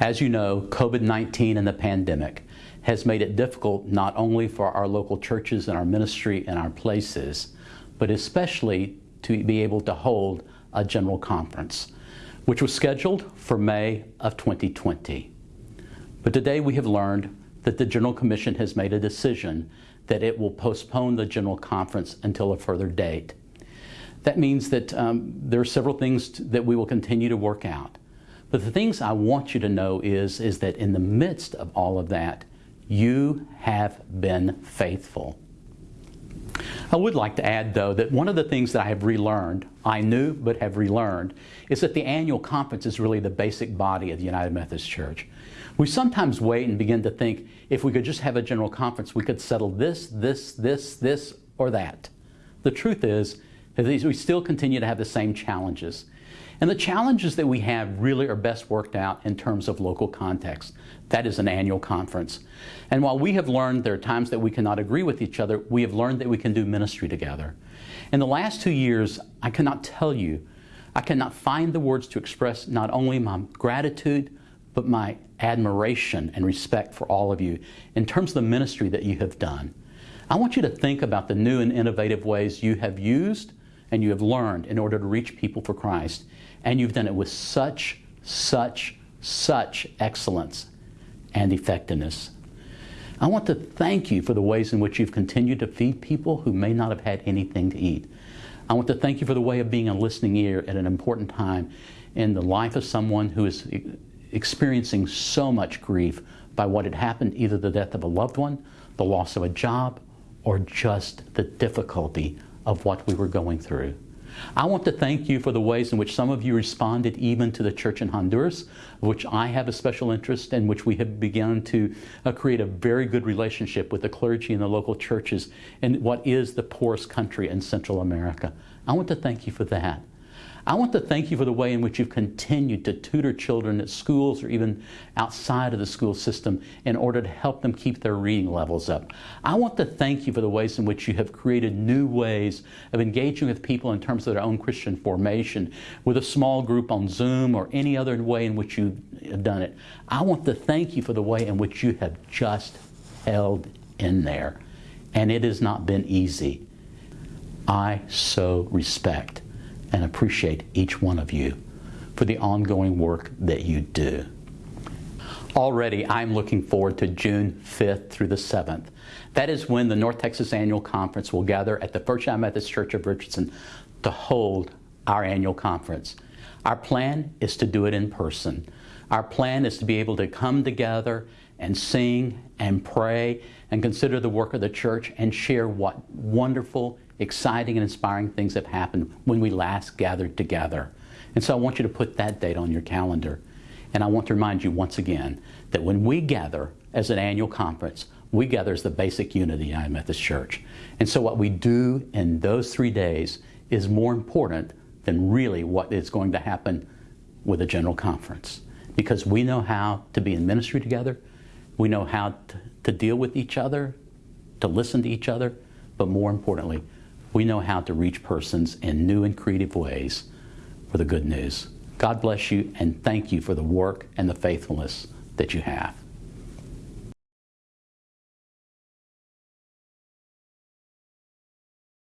As you know, COVID-19 and the pandemic has made it difficult not only for our local churches and our ministry and our places, but especially to be able to hold a general conference, which was scheduled for May of 2020. But today we have learned that the General Commission has made a decision that it will postpone the General Conference until a further date. That means that um, there are several things that we will continue to work out. But the things I want you to know is, is that in the midst of all of that, you have been faithful. I would like to add, though, that one of the things that I have relearned, I knew but have relearned, is that the annual conference is really the basic body of the United Methodist Church. We sometimes wait and begin to think if we could just have a general conference, we could settle this, this, this, this, or that. The truth is, is we still continue to have the same challenges. And the challenges that we have really are best worked out in terms of local context. That is an annual conference. And while we have learned there are times that we cannot agree with each other, we have learned that we can do ministry together. In the last two years, I cannot tell you, I cannot find the words to express not only my gratitude, but my admiration and respect for all of you in terms of the ministry that you have done. I want you to think about the new and innovative ways you have used and you have learned in order to reach people for Christ. And you've done it with such, such, such excellence and effectiveness. I want to thank you for the ways in which you've continued to feed people who may not have had anything to eat. I want to thank you for the way of being a listening ear at an important time in the life of someone who is experiencing so much grief by what had happened, either the death of a loved one, the loss of a job, or just the difficulty of what we were going through. I want to thank you for the ways in which some of you responded even to the church in Honduras, which I have a special interest in, which we have begun to uh, create a very good relationship with the clergy and the local churches in what is the poorest country in Central America. I want to thank you for that. I want to thank you for the way in which you've continued to tutor children at schools or even outside of the school system in order to help them keep their reading levels up. I want to thank you for the ways in which you have created new ways of engaging with people in terms of their own Christian formation with a small group on Zoom or any other way in which you have done it. I want to thank you for the way in which you have just held in there. And it has not been easy. I so respect and appreciate each one of you for the ongoing work that you do. Already, I'm looking forward to June 5th through the 7th. That is when the North Texas Annual Conference will gather at the First United Methodist Church of Richardson to hold our annual conference. Our plan is to do it in person. Our plan is to be able to come together and sing and pray and consider the work of the church and share what wonderful exciting and inspiring things have happened when we last gathered together. And so I want you to put that date on your calendar. And I want to remind you once again that when we gather as an annual conference, we gather as the basic unit of the United Methodist Church. And so what we do in those three days is more important than really what is going to happen with a general conference. Because we know how to be in ministry together, we know how to, to deal with each other, to listen to each other, but more importantly, we know how to reach persons in new and creative ways for the good news. God bless you and thank you for the work and the faithfulness that you have.